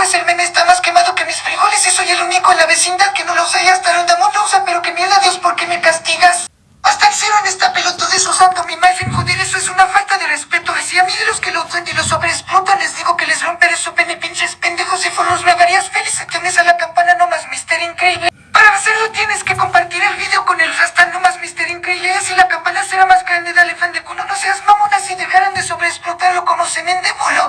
Pues el meme está más quemado que mis frijoles y soy el único en la vecindad que no lo usa y hasta Rondamón lo usa, pero que mierda Dios, ¿por qué me castigas? Hasta el cero en esta pelotudez usando mi Malfin, joder, eso es una falta de respeto. Así a mí de los que lo usan y lo sobreexplotan les digo que les romperé su pene, pinches pendejos y forros me harías feliz. Tienes a la campana nomás, Mister Increíble. Para hacerlo tienes que compartir el video con el hashtag nomás Mister Increíble. Así la campana será más grande, dale fan de culo. No seas mamón así dejarán de sobreexplotarlo como semen de bolo.